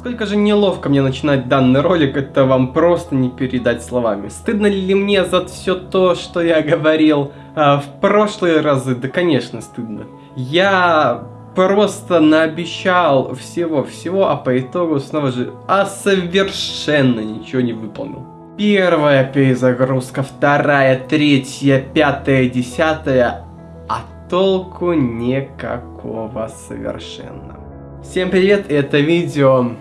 Сколько же неловко мне начинать данный ролик, это вам просто не передать словами. Стыдно ли мне за все то, что я говорил а, в прошлые разы? Да, конечно, стыдно. Я просто наобещал всего-всего, а по итогу снова же а совершенно ничего не выполнил. Первая перезагрузка, вторая, третья, пятая, десятая, а толку никакого совершенно. Всем привет, это видео...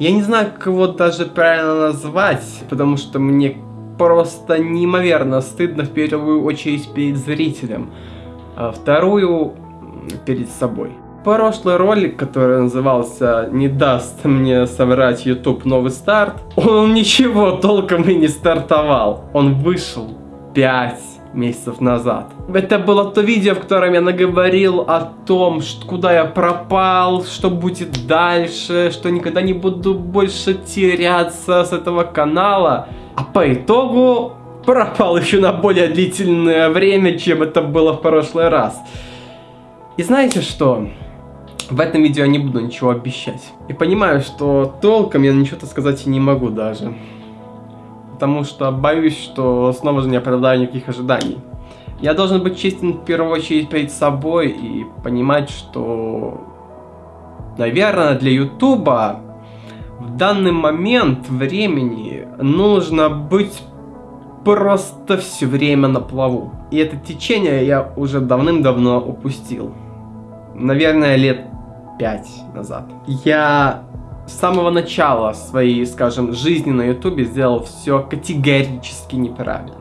Я не знаю, как его даже правильно назвать, потому что мне просто неимоверно стыдно в первую очередь перед зрителем, а вторую перед собой. Прошлый ролик, который назывался «Не даст мне соврать YouTube новый старт», он ничего толком и не стартовал. Он вышел 5 месяцев назад. Это было то видео, в котором я наговорил о том, что, куда я пропал, что будет дальше, что никогда не буду больше теряться с этого канала. А по итогу пропал еще на более длительное время, чем это было в прошлый раз. И знаете что? В этом видео я не буду ничего обещать. И понимаю, что толком я ничего-то сказать и не могу даже. Потому что боюсь, что снова же не оправдаю никаких ожиданий. Я должен быть честен в первую очередь перед собой и понимать, что, наверное, для Ютуба в данный момент времени нужно быть просто все время на плаву. И это течение я уже давным-давно упустил наверное, лет пять назад. Я с самого начала своей, скажем, жизни на ютубе сделал все категорически неправильно.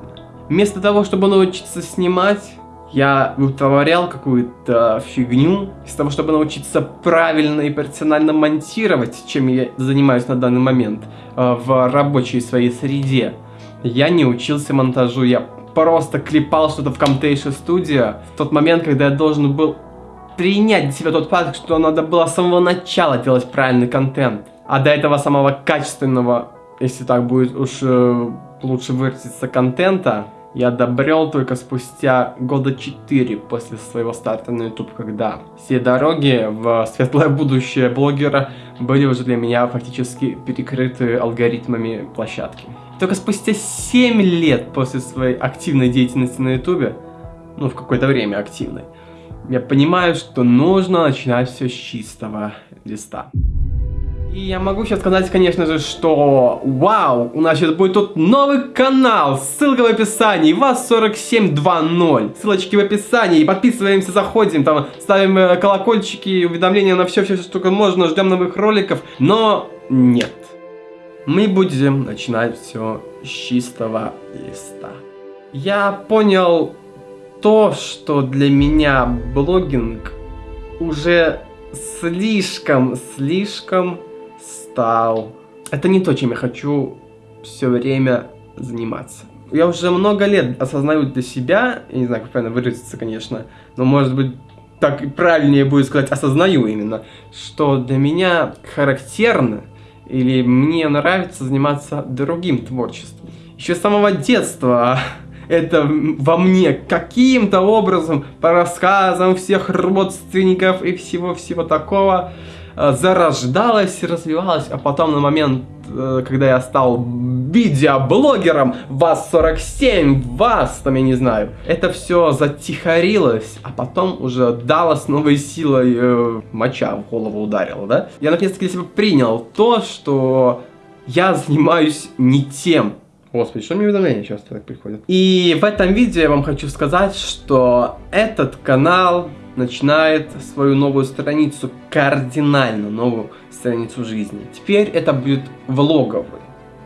Вместо того, чтобы научиться снимать, я вытворял какую-то фигню. Из того, чтобы научиться правильно и профессионально монтировать, чем я занимаюсь на данный момент э, в рабочей своей среде, я не учился монтажу, я просто клепал что-то в Camtasia Studio в тот момент, когда я должен был принять для себя тот факт, что надо было с самого начала делать правильный контент. А до этого самого качественного, если так будет уж э, лучше выразиться, контента, я добрел только спустя года 4 после своего старта на YouTube, когда все дороги в светлое будущее блогера были уже для меня фактически перекрыты алгоритмами площадки. Только спустя 7 лет после своей активной деятельности на YouTube, ну в какое-то время активной, я понимаю, что нужно начинать все с чистого листа. И я могу сейчас сказать, конечно же, что вау, у нас сейчас будет тут новый канал, ссылка в описании, вас 4720, ссылочки в описании, подписываемся, заходим, там ставим э, колокольчики, уведомления на все, все, что только можно, ждем новых роликов, но нет. Мы будем начинать все с чистого листа. Я понял то, что для меня блогинг уже слишком-слишком стал. Это не то, чем я хочу все время заниматься. Я уже много лет осознаю для себя, я не знаю, как правильно выразиться, конечно, но может быть так правильнее будет сказать осознаю именно, что для меня характерно или мне нравится заниматься другим творчеством. Еще с самого детства это во мне каким-то образом, по рассказам всех родственников и всего-всего такого, э, зарождалось и развивалось, а потом на момент, э, когда я стал видеоблогером, вас 47, вас там, я не знаю, это все затихарилось, а потом уже дало с новой силой э, моча в голову ударила, да? Я наконец-таки для себя принял то, что я занимаюсь не тем, Господи, что мне уведомления часто так приходят? И в этом видео я вам хочу сказать, что этот канал начинает свою новую страницу, кардинально новую страницу жизни. Теперь это будет влоговый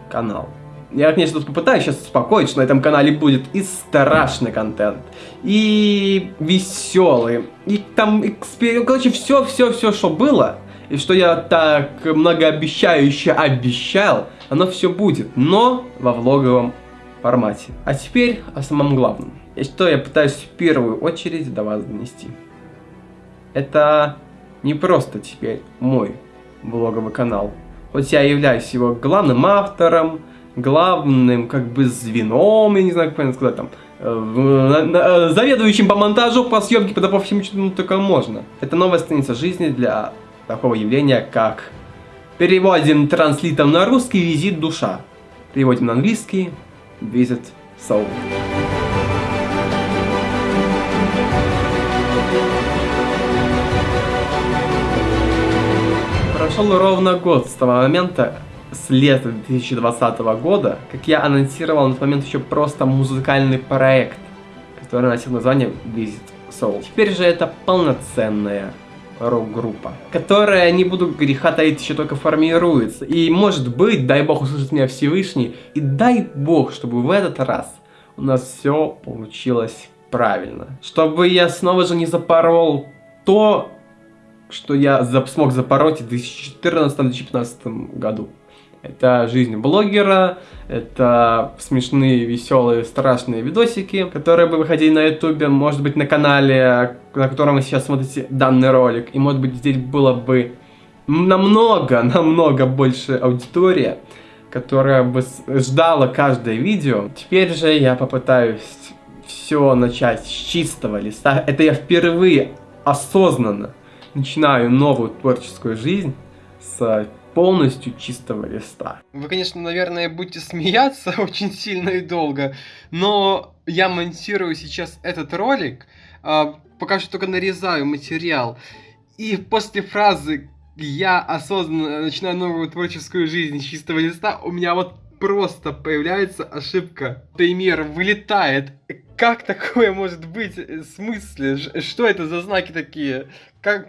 канал. Я, конечно, тут попытаюсь сейчас успокоить, что на этом канале будет и страшный контент, и веселый, и там, экспер... короче, все-все-все, что было, и что я так многообещающе обещал, оно все будет, но во влоговом формате. А теперь о самом главном. И что я пытаюсь в первую очередь до вас донести. Это не просто теперь мой влоговый канал. Хоть я являюсь его главным автором, главным как бы звеном, я не знаю, как правильно сказать, там, э, заведующим по монтажу, по съемке, по всему, чему только можно. Это новая страница жизни для такого явления, как Переводим транслитом на русский «Визит душа». Переводим на английский «Visit soul». Прошел ровно год с того момента, с лета 2020 года, как я анонсировал на тот момент еще просто музыкальный проект, который носил название Visit Soul. Теперь же это полноценная рок-группа, которая, не буду греха таить, еще только формируется. И может быть, дай бог услышит меня Всевышний, и дай бог, чтобы в этот раз у нас все получилось правильно. Чтобы я снова же не запорол то, что я смог запороть в 2014-2015 году. Это жизнь блогера, это смешные, веселые, страшные видосики, которые бы выходили на ютубе, может быть на канале, на котором вы сейчас смотрите данный ролик. И может быть здесь было бы намного, намного больше аудитория, которая бы ждала каждое видео. Теперь же я попытаюсь все начать с чистого листа. Это я впервые осознанно начинаю новую творческую жизнь с полностью чистого листа. Вы, конечно, наверное, будете смеяться очень сильно и долго, но я монтирую сейчас этот ролик, а, пока что только нарезаю материал, и после фразы «я осознанно начинаю новую творческую жизнь с чистого листа», у меня вот просто появляется ошибка. Пример вылетает. Как такое может быть? В смысле? Что это за знаки такие? Как...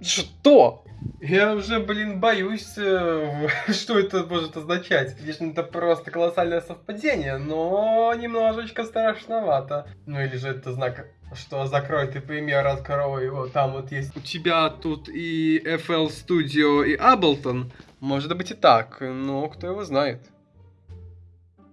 Что? Я уже, блин, боюсь, э, что это может означать. Конечно, это просто колоссальное совпадение, но немножечко страшновато. Ну или же это знак, что закрой ты пример, открой его. Там вот есть у тебя тут и FL Studio, и Ableton. Может быть и так, но кто его знает.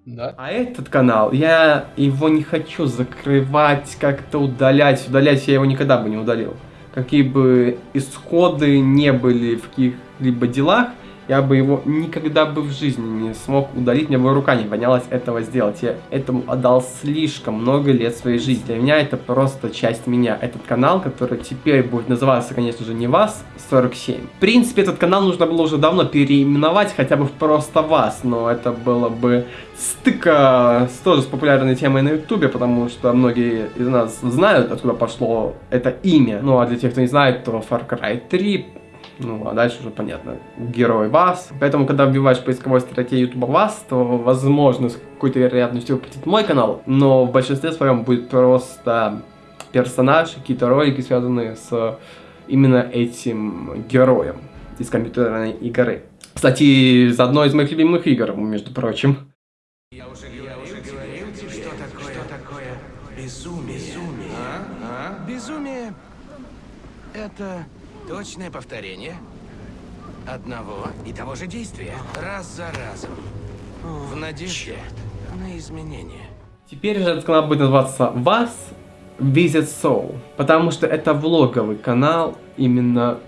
Да? А этот канал, я его не хочу закрывать, как-то удалять. Удалять я его никогда бы не удалил какие бы исходы не были в каких-либо делах, я бы его никогда бы в жизни не смог удалить, мне бы рука не поднялась этого сделать. Я этому отдал слишком много лет своей жизни. Для меня это просто часть меня. Этот канал, который теперь будет называться, конечно же, не вас 47. В принципе, этот канал нужно было уже давно переименовать, хотя бы в просто вас, но это было бы стыка с тоже с популярной темой на ютубе, потому что многие из нас знают, откуда пошло это имя. Ну а для тех, кто не знает, то Far Cry 3 ну, а дальше уже понятно. Герой вас. Поэтому, когда вбиваешь в поисковой строке YouTube вас, то, возможно, с какой-то вероятностью выпустит мой канал, но в большинстве своем будет просто персонаж, какие-то ролики, связанные с именно этим героем из компьютерной игры. Кстати, из одной из моих любимых игр, между прочим. Я уже, я уже говорил тебе, что такое, что такое безумие. Безумие. А? А? Безумие — это Точное повторение одного и того же действия, раз за разом, в надежде на изменения. Теперь же этот канал будет называться «Вас Visit Soul», потому что это влоговый канал именно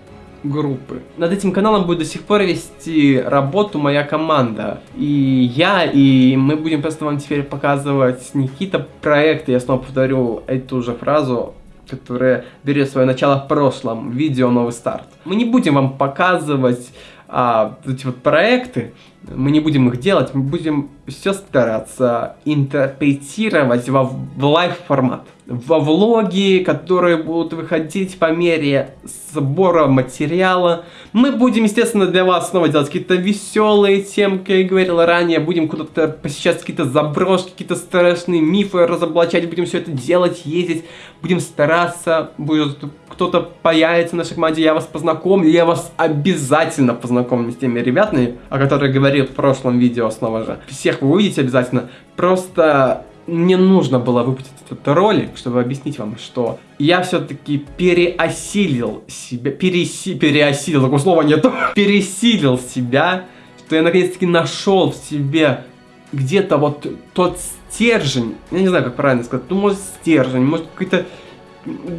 группы. Над этим каналом будет до сих пор вести работу моя команда. И я, и мы будем просто вам теперь показывать не какие-то проекты, я снова повторю эту же фразу, которое берет свое начало в прошлом, видео «Новый старт». Мы не будем вам показывать а, эти вот проекты, мы не будем их делать, мы будем все стараться интерпретировать во, в live-формат. Во влоги, которые будут выходить по мере сбора материала. Мы будем, естественно, для вас снова делать какие-то веселые темы, как я говорил ранее. Будем куда-то посещать какие-то заброшки, какие-то страшные мифы разоблачать. Будем все это делать, ездить. Будем стараться. Будет кто-то появится в нашей команде, я вас познакомлю. Я вас обязательно познакомлю с теми ребятами, о которых говорил в прошлом видео снова же. Всех вы увидите обязательно. Просто мне нужно было выпустить этот ролик, чтобы объяснить вам, что я все-таки переосилил себя, переси, переосилил, такого слова нету, пересилил себя, что я наконец-таки нашел в себе где-то вот тот стержень, я не знаю, как правильно сказать, ну, может, стержень, может, какой-то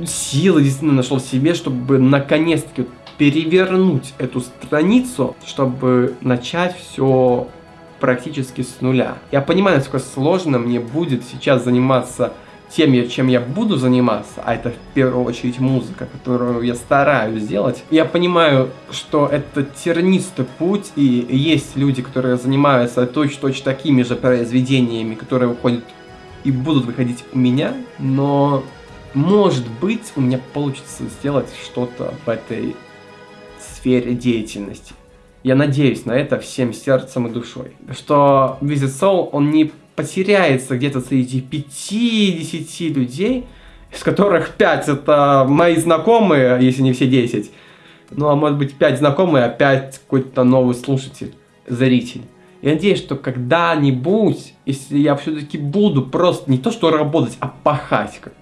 силы действительно нашел в себе, чтобы наконец-таки перевернуть эту страницу, чтобы начать все практически с нуля. Я понимаю, насколько сложно мне будет сейчас заниматься тем, чем я буду заниматься, а это в первую очередь музыка, которую я стараюсь сделать, я понимаю, что это тернистый путь, и есть люди, которые занимаются точно-точно такими же произведениями, которые выходят и будут выходить у меня, но может быть у меня получится сделать что-то в этой сфере деятельности. Я надеюсь на это всем сердцем и душой. Что Visit Soul, он не потеряется где-то среди 5-10 людей, из которых 5 это мои знакомые, если не все 10. Ну, а может быть 5 знакомые, а 5 какой-то новый слушатель, зритель. Я надеюсь, что когда-нибудь, если я все-таки буду просто не то что работать, а пахать, как,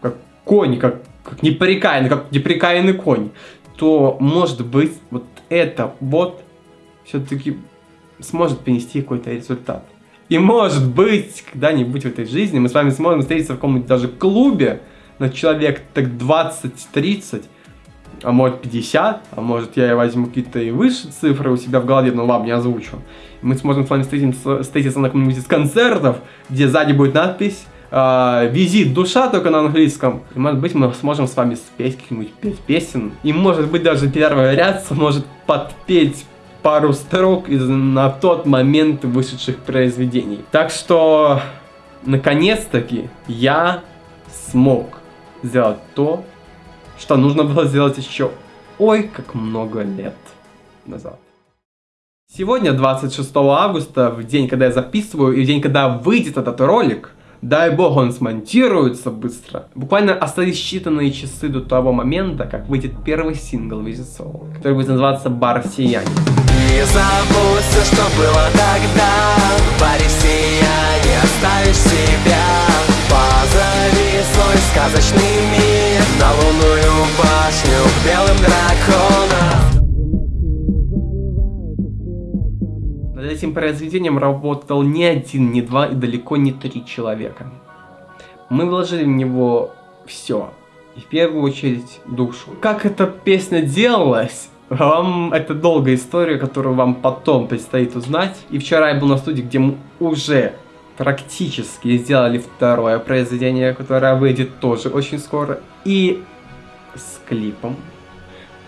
как конь, как, как неприкаянный, как неприкаянный конь, то, может быть, вот это вот все-таки сможет принести какой-то результат. И может быть, когда-нибудь в этой жизни мы с вами сможем встретиться в каком-нибудь даже клубе на человек так 20-30, а может 50, а может я возьму какие-то и выше цифры у себя в голове, но вам не озвучу. Мы сможем с вами встретиться, встретиться на каком-нибудь из концертов, где сзади будет надпись э, «Визит душа» только на английском. И может быть мы сможем с вами спеть каких-нибудь пять песен. И может быть даже первый ряд сможет подпеть пару строк из на тот момент вышедших произведений. Так что, наконец-таки, я смог сделать то, что нужно было сделать еще ой как много лет назад. Сегодня, 26 августа, в день, когда я записываю, и в день, когда выйдет этот ролик, дай бог он смонтируется быстро. Буквально остались считанные часы до того момента, как выйдет первый сингл Soul, который будет называться «Бар Сияние». Не забудь все, что было тогда В баре сияние оставишь себя Позови свой сказочный мир На лунную башню к белым драконам Над этим произведением работал не один, не два и далеко не три человека. Мы вложили в него все. И в первую очередь душу. Как эта песня делалась, вам это долгая история, которую вам потом предстоит узнать. И вчера я был на студии, где мы уже практически сделали второе произведение, которое выйдет тоже очень скоро. И с клипом.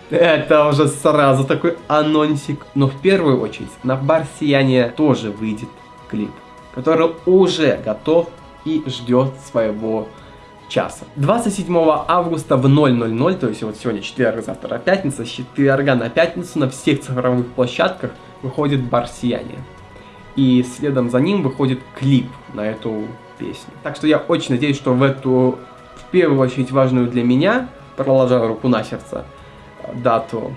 Это уже сразу такой анонсик. Но в первую очередь на бар Сияния тоже выйдет клип, который уже готов и ждет своего часа. 27 августа в 000, то есть вот сегодня четверг, завтра пятница, с четверга на пятницу на всех цифровых площадках выходит бар Сияние. И следом за ним выходит клип на эту песню. Так что я очень надеюсь, что в эту, в первую очередь важную для меня, проложа руку на сердце, дату,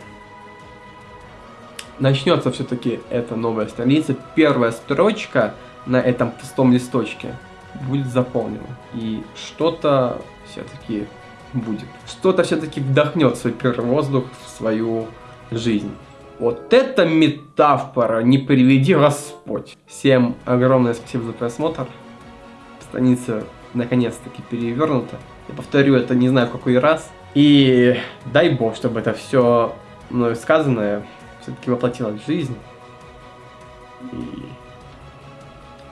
начнется все-таки эта новая страница. Первая строчка на этом пустом листочке будет заполнено. И что-то все-таки будет. Что-то все-таки вдохнет свой первый воздух в свою жизнь. Вот это метафора, не приведи Господь. Всем огромное спасибо за просмотр. Страница наконец-таки перевернута. Я повторю это не знаю в какой раз. И дай бог, чтобы это все мною сказанное все-таки воплотилось в жизнь. И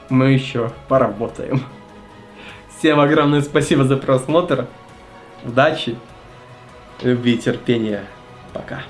мы еще поработаем. Всем огромное спасибо за просмотр. Удачи, любви, терпения. Пока.